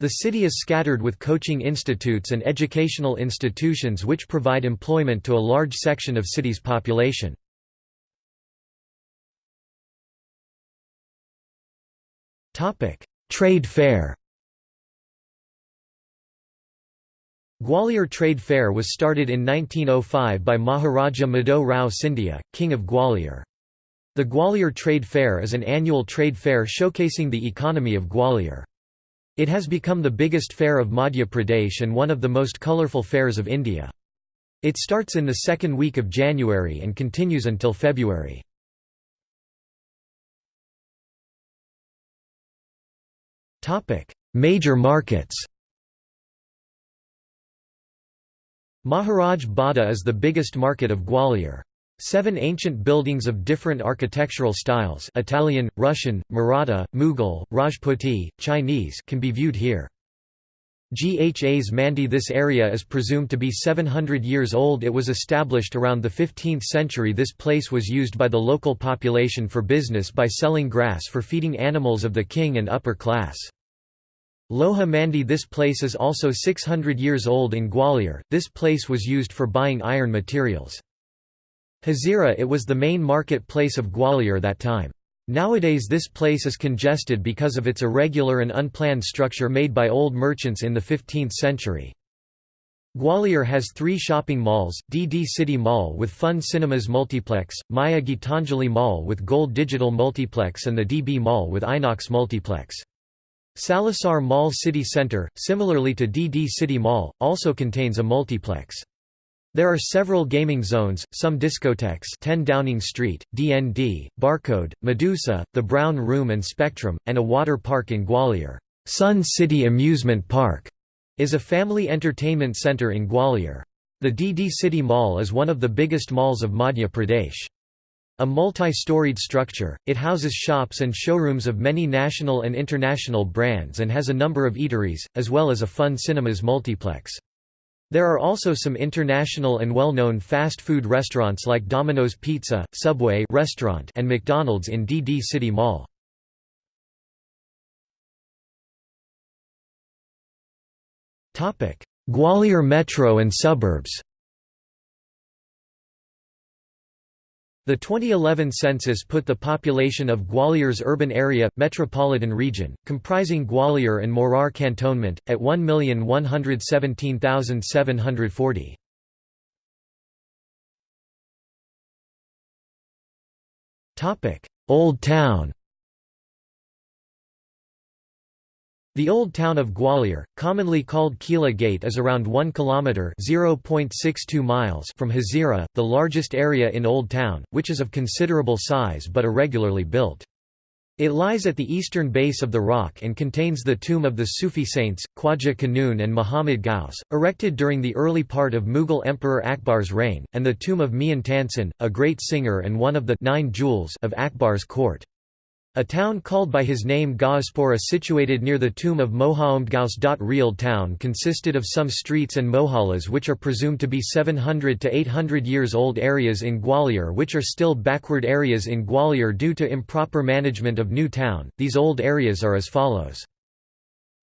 The city is scattered with coaching institutes and educational institutions which provide employment to a large section of city's population. Trade fair Gwalior Trade Fair was started in 1905 by Maharaja Madho Rao Scindia, King of Gwalior. The Gwalior Trade Fair is an annual trade fair showcasing the economy of Gwalior. It has become the biggest fair of Madhya Pradesh and one of the most colourful fairs of India. It starts in the second week of January and continues until February. Major markets Maharaj Bada is the biggest market of Gwalior. Seven ancient buildings of different architectural styles Italian, Russian, Maratha, Mughal, Rajputi, Chinese can be viewed here. Ghas Mandi This area is presumed to be 700 years old it was established around the 15th century this place was used by the local population for business by selling grass for feeding animals of the king and upper class. Loha Mandi This place is also 600 years old in Gwalior, this place was used for buying iron materials. Hazira it was the main market place of Gwalior that time. Nowadays this place is congested because of its irregular and unplanned structure made by old merchants in the 15th century. Gwalior has three shopping malls, DD City Mall with Fun Cinemas Multiplex, Maya Gitanjali Mall with Gold Digital Multiplex and the DB Mall with Inox Multiplex. Salasar Mall City Center, similarly to DD City Mall, also contains a multiplex. There are several gaming zones, some discotheques 10 Downing Street, DND, Barcode, Medusa, The Brown Room and Spectrum, and a water park in Gwalior. Sun City Amusement Park is a family entertainment centre in Gwalior. The DD City Mall is one of the biggest malls of Madhya Pradesh. A multi-storied structure, it houses shops and showrooms of many national and international brands and has a number of eateries, as well as a fun cinemas multiplex. There are also some international and well-known fast food restaurants like Domino's Pizza, Subway restaurant and McDonald's in DD City Mall. Gwalior Metro and suburbs The 2011 census put the population of Gwalior's urban area, metropolitan region, comprising Gwalior and Morar cantonment, at 1,117,740. Old Town The old town of Gwalior, commonly called Kila Gate is around 1 km (0.62 miles) from Hazira, the largest area in Old Town, which is of considerable size but irregularly built. It lies at the eastern base of the rock and contains the tomb of the Sufi saints, Khwaja Kanun and Muhammad Ghaus, erected during the early part of Mughal Emperor Akbar's reign, and the tomb of Mian Tansen, a great singer and one of the nine jewels of Akbar's court. A town called by his name Gauspora situated near the tomb of Mohamed Ghaus. Real town consisted of some streets and mohallas which are presumed to be 700 to 800 years old areas in Gwalior which are still backward areas in Gwalior due to improper management of new town. These old areas are as follows.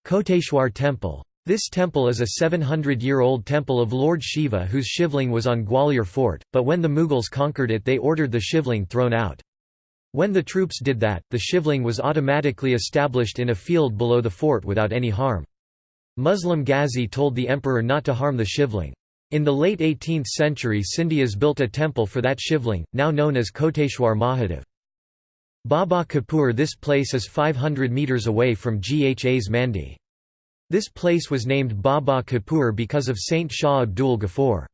Koteshwar Temple. This temple is a 700-year-old temple of Lord Shiva whose shivling was on Gwalior fort, but when the Mughals conquered it they ordered the shivling thrown out. When the troops did that, the shivling was automatically established in a field below the fort without any harm. Muslim Ghazi told the emperor not to harm the shivling. In the late 18th century Scindias built a temple for that shivling, now known as Koteshwar Mahadev. Baba Kapur This place is 500 metres away from Ghas Mandi. This place was named Baba Kapur because of Saint Shah Abdul Ghaffur.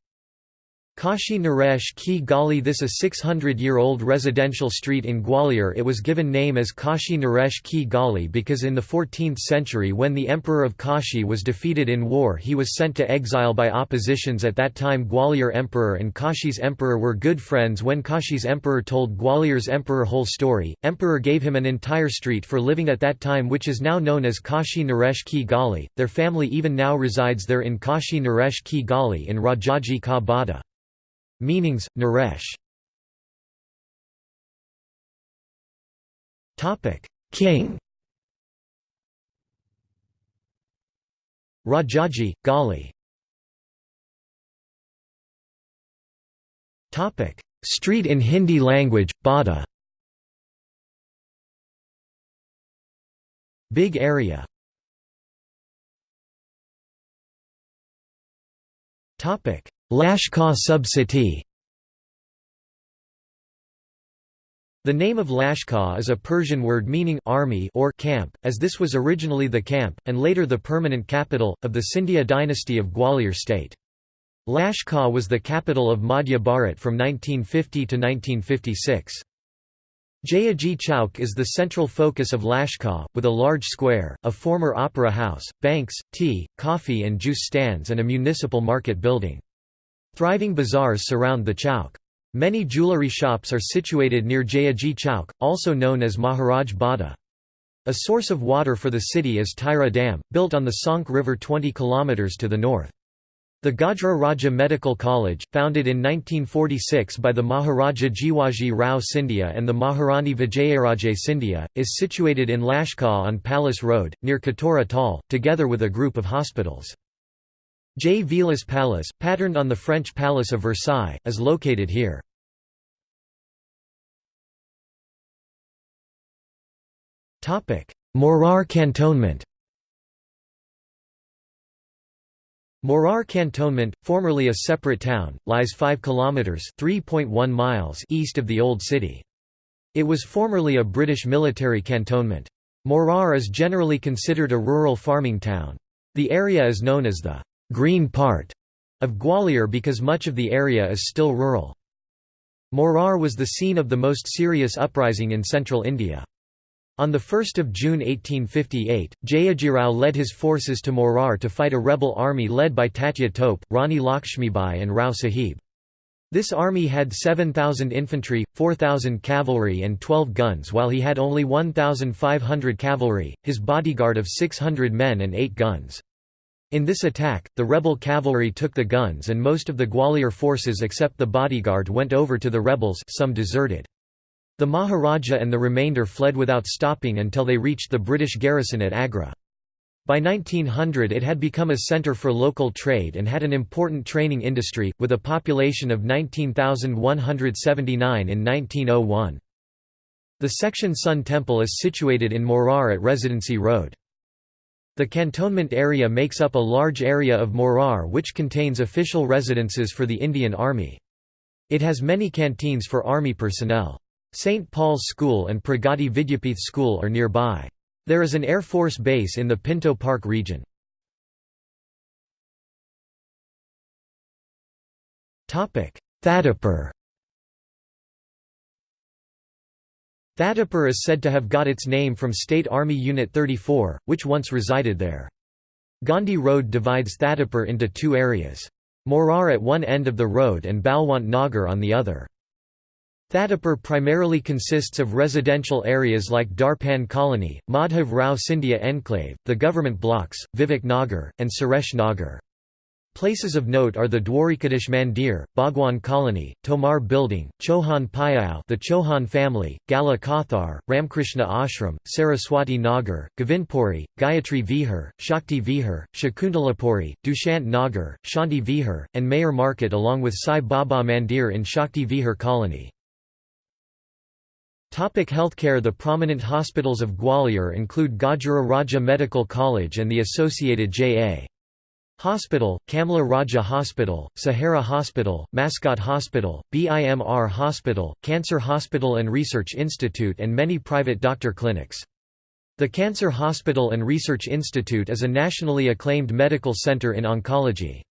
Kashi Naresh Ki Gali This is a 600-year-old residential street in Gwalior. It was given name as Kashi Naresh Ki Gali because in the 14th century when the Emperor of Kashi was defeated in war he was sent to exile by oppositions. At that time Gwalior Emperor and Kashi's Emperor were good friends. When Kashi's Emperor told Gwalior's Emperor whole story, Emperor gave him an entire street for living at that time which is now known as Kashi Naresh Ki Gali, their family even now resides there in Kashi Naresh Ki Gali in Rajaji Ka Bada. Meanings, Naresh. Topic. King. Rajaji, Gali. Topic. Street in Hindi language, Bada. Big area Lashkar sub-city The name of Lashkar is a Persian word meaning army or camp, as this was originally the camp, and later the permanent capital, of the Scindia dynasty of Gwalior state. Lashkar was the capital of Madhya Bharat from 1950 to 1956. Jayaji Chowk is the central focus of Lashkar, with a large square, a former opera house, banks, tea, coffee and juice stands and a municipal market building. Thriving bazaars surround the chowk. Many jewellery shops are situated near Jayaji Chowk, also known as Maharaj Bada. A source of water for the city is Tighra Dam, built on the Sonk River 20 km to the north. The Gajra Raja Medical College, founded in 1946 by the Maharaja Jiwaji Rao Scindia and the Maharani Vijayaraje Scindia, is situated in Lashkar on Palace Road, near Katora Tal, together with a group of hospitals. Jai Vilas Palace, patterned on the French Palace of Versailles, is located here. Morar Cantonment Morar Cantonment, formerly a separate town, lies 5 kilometers (3.1 miles) east of the old city. It was formerly a British military cantonment. Morar is generally considered a rural farming town. The area is known as the green part of Gwalior because much of the area is still rural. Morar was the scene of the most serious uprising in central India. On 1 June 1858, Jayajirao led his forces to Morar to fight a rebel army led by Tatya Tope, Rani Lakshmibai and Rao Sahib. This army had 7,000 infantry, 4,000 cavalry and 12 guns while he had only 1,500 cavalry, his bodyguard of 600 men and 8 guns. In this attack, the rebel cavalry took the guns and most of the Gwalior forces except the bodyguard went over to the rebels some deserted. The Maharaja and the remainder fled without stopping until they reached the British garrison at Agra. By 1900 it had become a centre for local trade and had an important training industry, with a population of 19,179 in 1901. The Section Sun Temple is situated in Morar at Residency Road. The cantonment area makes up a large area of Morar which contains official residences for the Indian Army. It has many canteens for Army personnel. St. Paul's School and Pragati Vidyapith School are nearby. There is an Air Force base in the Pinto Park region. Thatipur Thatipur is said to have got its name from State Army Unit 34, which once resided there. Gandhi Road divides Thatipur into two areas. Morar at one end of the road and Balwant Nagar on the other. Thatipur primarily consists of residential areas like Darpan Colony, Madhav Rao Scindia Enclave, the government blocks, Vivek Nagar, and Suresh Nagar. Places of note are the Dwarikadish Mandir, Bhagwan Colony, Tomar Building, Chohan Payao the Chohan family, Gala Kathar, Ramkrishna Ashram, Saraswati Nagar, Govindpuri, Gayatri Vihar, Shakti Vihar, Shakuntalapuri, Dushant Nagar, Shanti Vihar, and Mayor Market along with Sai Baba Mandir in Shakti Vihar Colony. Topic healthcare The prominent hospitals of Gwalior include Gajra Raja Medical College and the associated J.A. Hospital, Kamla Raja Hospital, Sahara Hospital, Mascot Hospital, BIMR Hospital, Cancer Hospital and Research Institute and many private doctor clinics. The Cancer Hospital and Research Institute is a nationally acclaimed medical center in oncology.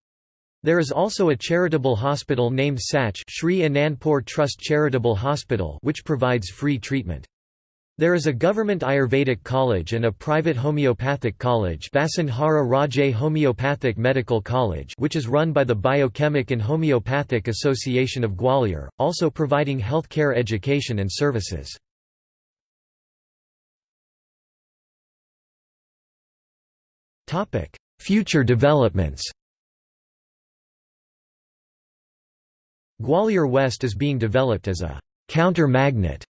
There is also a charitable hospital named Sach Sri Anandpur Trust Charitable Hospital which provides free treatment. There is a government Ayurvedic college and a private homeopathic college Homeopathic Medical College which is run by the Biochemic and Homeopathic Association of Gwalior, also providing healthcare education and services. Future developments Gwalior West is being developed as a counter-magnet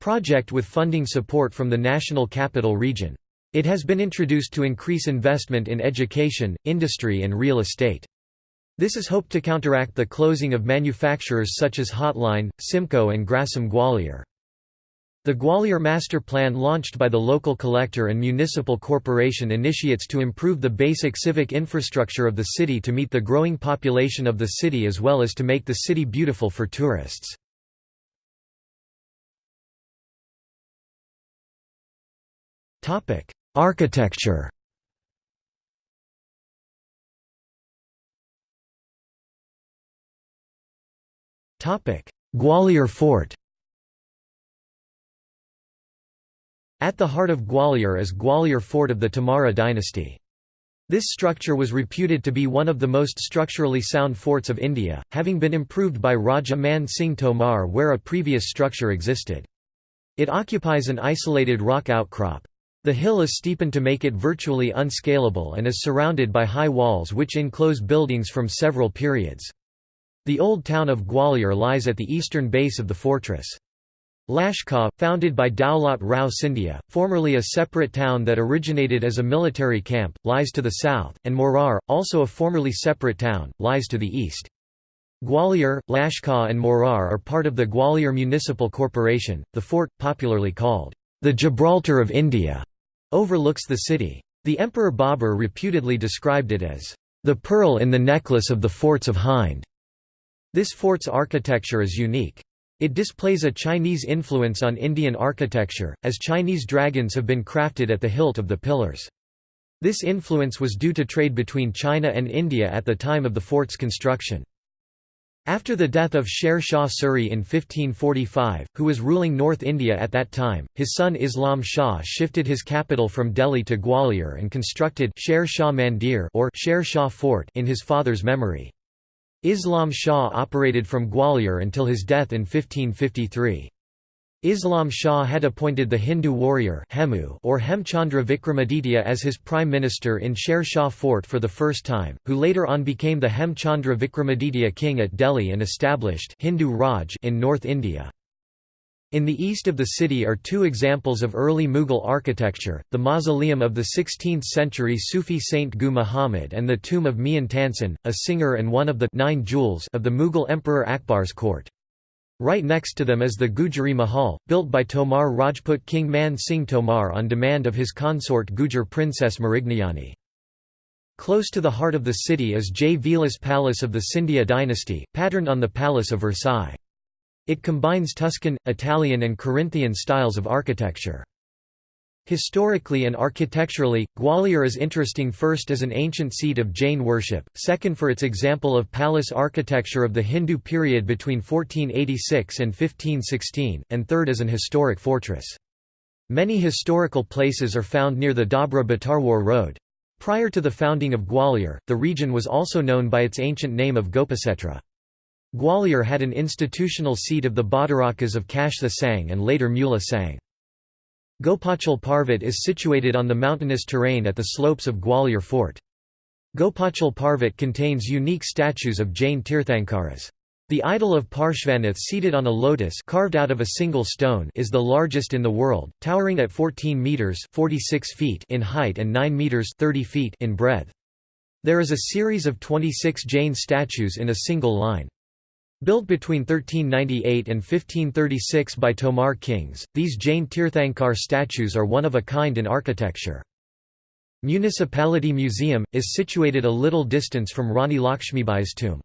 project with funding support from the National Capital Region. It has been introduced to increase investment in education, industry and real estate. This is hoped to counteract the closing of manufacturers such as Hotline, Simco and Grasim Gwalior. The Gwalior Master Plan launched by the local collector and municipal corporation initiates to improve the basic civic infrastructure of the city to meet the growing population of the city as well as to make the city beautiful for tourists. Architecture Topic: Gwalior Fort At the heart of Gwalior is Gwalior Fort of the Tomara dynasty. This structure was reputed to be one of the most structurally sound forts of India, having been improved by Raja Man Singh Tomar where a previous structure existed. It occupies an isolated rock outcrop. The hill is steepened to make it virtually unscalable and is surrounded by high walls which enclose buildings from several periods. The old town of Gwalior lies at the eastern base of the fortress. Lashkar, founded by Daulat Rao Scindia, formerly a separate town that originated as a military camp, lies to the south, and Morar, also a formerly separate town, lies to the east. Gwalior, Lashkar and Morar are part of the Gwalior Municipal Corporation. The fort, popularly called the Gibraltar of India, overlooks the city. The Emperor Babur reputedly described it as, "...the pearl in the necklace of the forts of Hind." This fort's architecture is unique. It displays a Chinese influence on Indian architecture, as Chinese dragons have been crafted at the hilt of the pillars. This influence was due to trade between China and India at the time of the fort's construction. After the death of Sher Shah Suri in 1545, who was ruling North India at that time, his son Islam Shah shifted his capital from Delhi to Gwalior and constructed Sher Shah Mandir or Sher Shah Fort in his father's memory. Islam Shah operated from Gwalior until his death in 1553. Islam Shah had appointed the Hindu warrior Hemu or Hemchandra Vikramaditya as his prime minister in Sher Shah Fort for the first time, who later on became the Hemchandra Vikramaditya king at Delhi and established Hindu Raj in North India. In the east of the city are two examples of early Mughal architecture, the mausoleum of the 16th-century Sufi saint Gu Muhammad and the tomb of Mian Tansen, a singer and one of the nine jewels of the Mughal Emperor Akbar's court. Right next to them is the Gujari Mahal, built by Tomar Rajput King Man Singh Tomar on demand of his consort Gujar princess Mrignayani. Close to the heart of the city is Jai Vilas Palace of the Scindia dynasty, patterned on the Palace of Versailles. It combines Tuscan, Italian and Corinthian styles of architecture. Historically and architecturally, Gwalior is interesting first as an ancient seat of Jain worship, second for its example of palace architecture of the Hindu period between 1486 and 1516, and third as an historic fortress. Many historical places are found near the Dabra Bhitarwar road. Prior to the founding of Gwalior, the region was also known by its ancient name of Gopasetra. Gwalior had an institutional seat of the Bhattarakas of Kashtha Sangh and later Mula Sangh. Gopachal Parvat is situated on the mountainous terrain at the slopes of Gwalior Fort. Gopachal Parvat contains unique statues of Jain Tirthankaras. The idol of Parshvanath seated on a lotus carved out of a single stone is the largest in the world, towering at 14 meters (46 feet) in height and 9 meters (30 feet) in breadth. There is a series of 26 Jain statues in a single line. Built between 1398 and 1536 by Tomar kings, these Jain Tirthankar statues are one of a kind in architecture. Municipality Museum, is situated a little distance from Rani Lakshmibai's tomb.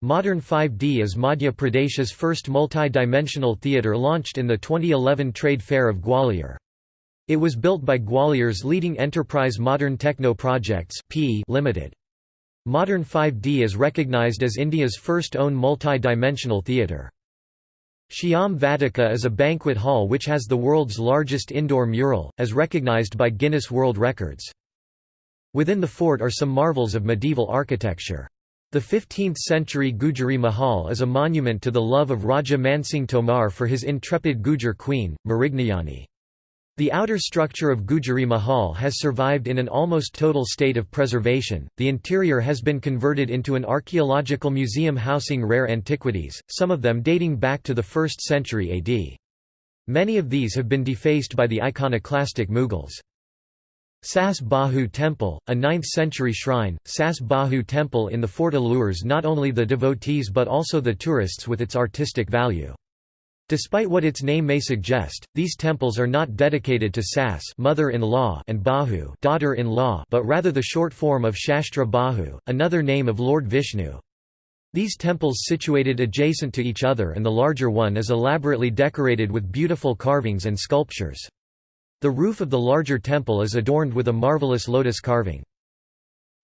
Modern 5D is Madhya Pradesh's first multi-dimensional theatre launched in the 2011 Trade Fair of Gwalior. It was built by Gwalior's leading enterprise Modern Techno Projects P Limited. Modern 5D is recognized as India's first own multi-dimensional theatre. Shyam Vatika is a banquet hall which has the world's largest indoor mural, as recognized by Guinness World Records. Within the fort are some marvels of medieval architecture. The 15th-century Gujari Mahal is a monument to the love of Raja Mansingh Tomar for his intrepid Gujar queen, Mrignayani. The outer structure of Gujari Mahal has survived in an almost total state of preservation. The interior has been converted into an archaeological museum housing rare antiquities, some of them dating back to the 1st century AD. Many of these have been defaced by the iconoclastic Mughals. Sas Bahu Temple, a 9th-century shrine, Sas Bahu Temple in the fort allures not only the devotees but also the tourists with its artistic value. Despite what its name may suggest, these temples are not dedicated to Sas mother-in-law and Bahu daughter-in-law but rather the short form of Shastra Bahu, another name of Lord Vishnu. These temples situated adjacent to each other and the larger one is elaborately decorated with beautiful carvings and sculptures. The roof of the larger temple is adorned with a marvelous lotus carving.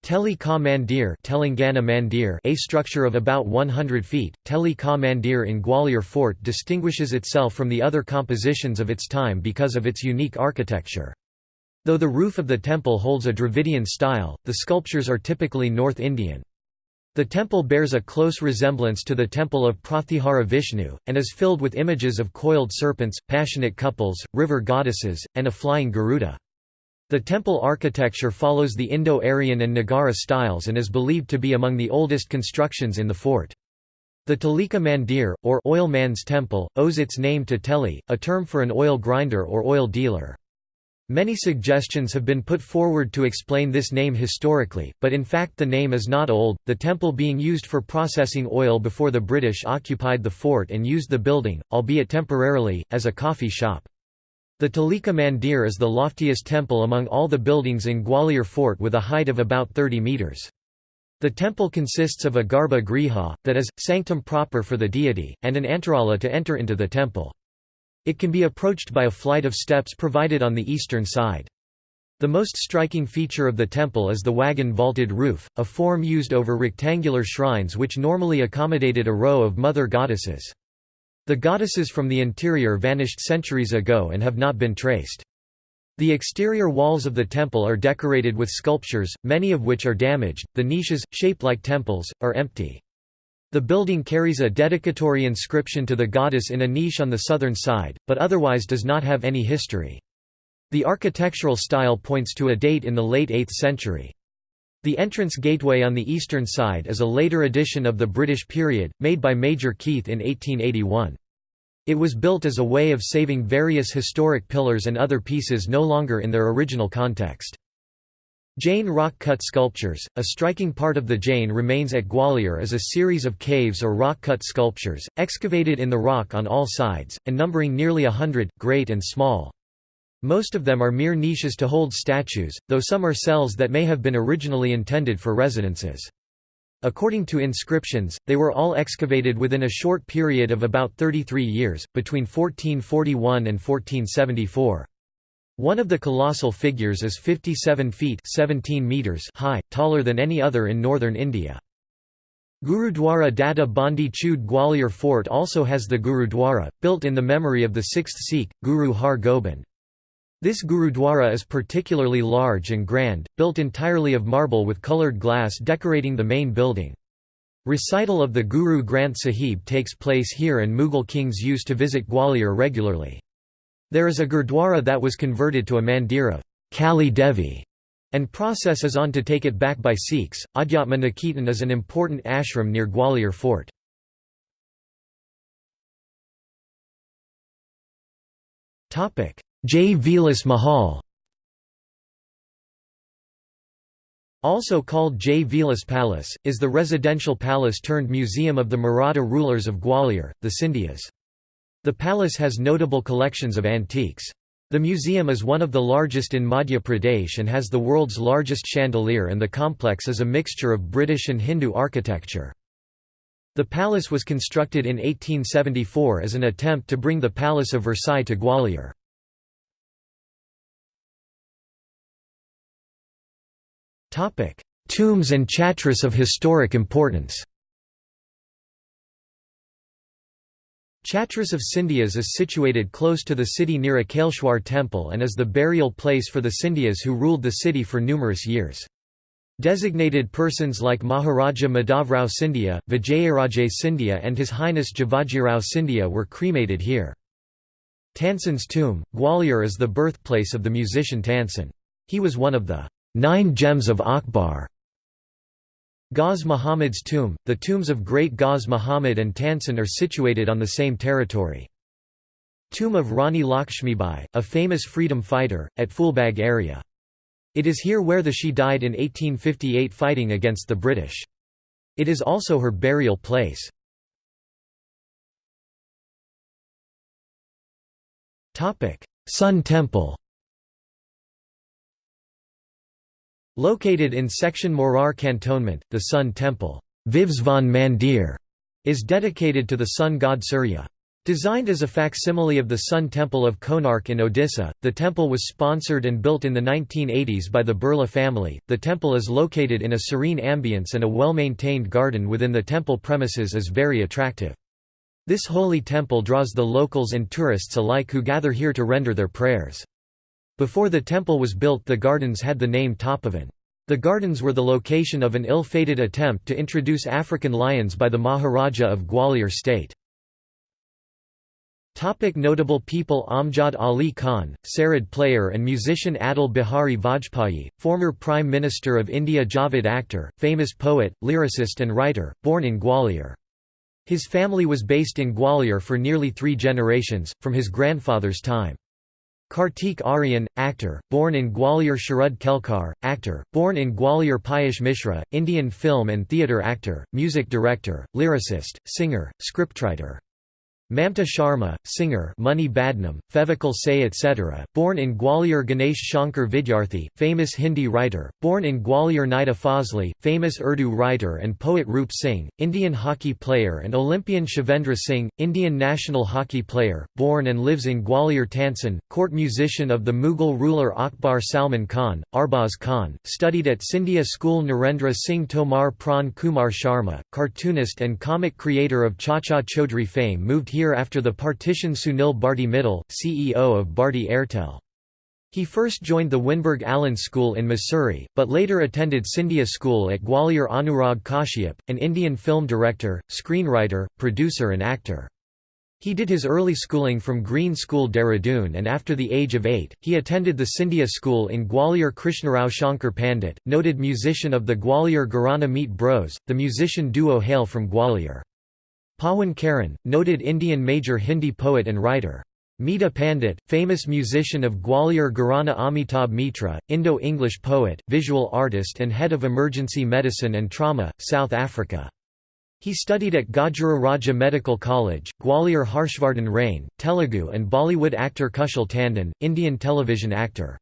Teli Ka Mandir, Telangana Mandir a structure of about 100 feet, Teli Ka Mandir in Gwalior Fort distinguishes itself from the other compositions of its time because of its unique architecture. Though the roof of the temple holds a Dravidian style, the sculptures are typically North Indian. The temple bears a close resemblance to the temple of Pratyahara Vishnu, and is filled with images of coiled serpents, passionate couples, river goddesses, and a flying Garuda. The temple architecture follows the Indo-Aryan and Nagara styles and is believed to be among the oldest constructions in the fort. The Teli Ka Mandir, or oil man's temple, owes its name to teli, a term for an oil grinder or oil dealer. Many suggestions have been put forward to explain this name historically, but in fact the name is not old, the temple being used for processing oil before the British occupied the fort and used the building, albeit temporarily, as a coffee shop. The Teli Ka Mandir is the loftiest temple among all the buildings in Gwalior Fort with a height of about 30 metres. The temple consists of a garba griha, that is, sanctum proper for the deity, and an antarala to enter into the temple. It can be approached by a flight of steps provided on the eastern side. The most striking feature of the temple is the wagon-vaulted roof, a form used over rectangular shrines which normally accommodated a row of mother goddesses. The goddesses from the interior vanished centuries ago and have not been traced. The exterior walls of the temple are decorated with sculptures, many of which are damaged. The niches, shaped like temples, are empty. The building carries a dedicatory inscription to the goddess in a niche on the southern side, but otherwise does not have any history. The architectural style points to a date in the late 8th century. The entrance gateway on the eastern side is a later addition of the British period, made by Major Keith in 1881. It was built as a way of saving various historic pillars and other pieces no longer in their original context. Jain rock-cut sculptures, a striking part of the Jain remains at Gwalior is a series of caves or rock-cut sculptures, excavated in the rock on all sides, and numbering nearly a hundred, great and small. Most of them are mere niches to hold statues, though some are cells that may have been originally intended for residences. According to inscriptions, they were all excavated within a short period of about 33 years, between 1441 and 1474. One of the colossal figures is 57 feet 17 meters high, taller than any other in northern India. Gurudwara Data Bandi Chud Gwalior Fort also has the Gurudwara, built in the memory of the sixth Sikh, Guru Har Gobind. This Gurudwara is particularly large and grand, built entirely of marble with coloured glass decorating the main building. Recital of the Guru Granth Sahib takes place here and Mughal kings used to visit Gwalior regularly. There is a Gurdwara that was converted to a mandir of Kali Devi, and process is on to take it back by Sikhs. Adhyatma Niketan is an important ashram near Gwalior fort. Jai Vilas Mahal Also called Jai Vilas Palace, is the residential palace turned museum of the Maratha rulers of Gwalior, the Scindias. The palace has notable collections of antiques. The museum is one of the largest in Madhya Pradesh and has the world's largest chandelier and the complex is a mixture of British and Hindu architecture. The palace was constructed in 1874 as an attempt to bring the Palace of Versailles to Gwalior. Tombs and chatras of historic importance Chatras of Scindias is situated close to the city near a Kaleshwar temple and is the burial place for the Scindias who ruled the city for numerous years. Designated persons like Maharaja Madhavrao Scindia, Vijayaraje Scindia and His Highness Jivajirao Scindia were cremated here. Tansen's tomb, Gwalior is the birthplace of the musician Tansen. He was one of the Nine Gems of Akbar. Ghaus Muhammad's tomb, the tombs of great Ghaz Muhammad and Tansen are situated on the same territory. Tomb of Rani Lakshmibai, a famous freedom fighter, at Phool Bagh area. It is here where the she died in 1858 fighting against the British. It is also her burial place. Sun Temple Located in section Morar Cantonment, the Sun Temple Vivsvan Mandir, is dedicated to the sun god Surya. Designed as a facsimile of the Sun Temple of Konark in Odisha, the temple was sponsored and built in the 1980s by the Birla family. The temple is located in a serene ambience and a well-maintained garden within the temple premises is very attractive. This holy temple draws the locals and tourists alike who gather here to render their prayers. Before the temple was built the gardens had the name Tapovan. The gardens were the location of an ill-fated attempt to introduce African lions by the Maharaja of Gwalior state. Topic notable people Amjad Ali Khan, Sarod player and musician Atal Bihari Vajpayee, former Prime Minister of India Javed Akhtar, famous poet, lyricist and writer, born in Gwalior. His family was based in Gwalior for nearly three generations, from his grandfather's time. Kartik Aaryan, actor, born in Gwalior Sharad Kelkar, actor, born in Gwalior Piyush Mishra, Indian film and theatre actor, music director, lyricist, singer, scriptwriter. Mamta Sharma, singer Munni Badnaam, Fevicol Se etc., born in Gwalior Ganesh Shankar Vidyarthi, famous Hindi writer, born in Gwalior Nida Fazli, famous Urdu writer and poet Roop Singh, Indian hockey player and Olympian Shivendra Singh, Indian national hockey player, born and lives in Gwalior Tansen, court musician of the Mughal ruler Akbar Salman Khan, Arbaaz Khan, studied at Scindia School Narendra Singh Tomar Pran Kumar Sharma, cartoonist and comic creator of Chacha Chaudhry fame moved here year after the partition Sunil Bharti Mittal, CEO of Bharti Airtel. He first joined the Wynberg Allen School in Mussoorie, but later attended Scindia School at Gwalior Anurag Kashyap, an Indian film director, screenwriter, producer and actor. He did his early schooling from Green School Dehradun and after the age of eight, he attended the Scindia School in Gwalior Krishnarao Shankar Pandit, noted musician of the Gwalior Gharana Meet Bros, the musician duo hail from Gwalior. Pawan Karan, noted Indian major Hindi poet and writer. Meeta Pandit, famous musician of Gwalior Gharana Amitabh Mitra, Indo-English poet, visual artist and head of emergency medicine and trauma, South Africa. He studied at Gajra Raja Medical College, Gwalior Harshvardhan Rane, Telugu and Bollywood actor Kushal Tandon, Indian television actor.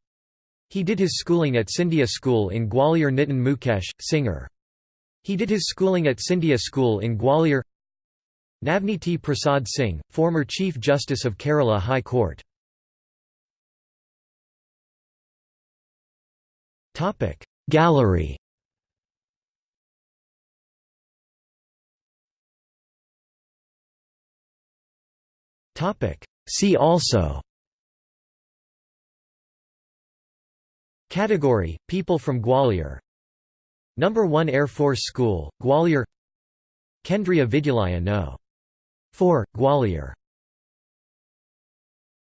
He did his schooling at Scindia School in Gwalior Nitin Mukesh, singer. He did his schooling at Scindia School in Gwalior Navneeti Prasad Singh, former Chief Justice of Kerala High Court. Gallery See also Category – People from Gwalior Number 1 Air Force School, Gwalior Kendriya Vidyalaya No. 4, Gwalior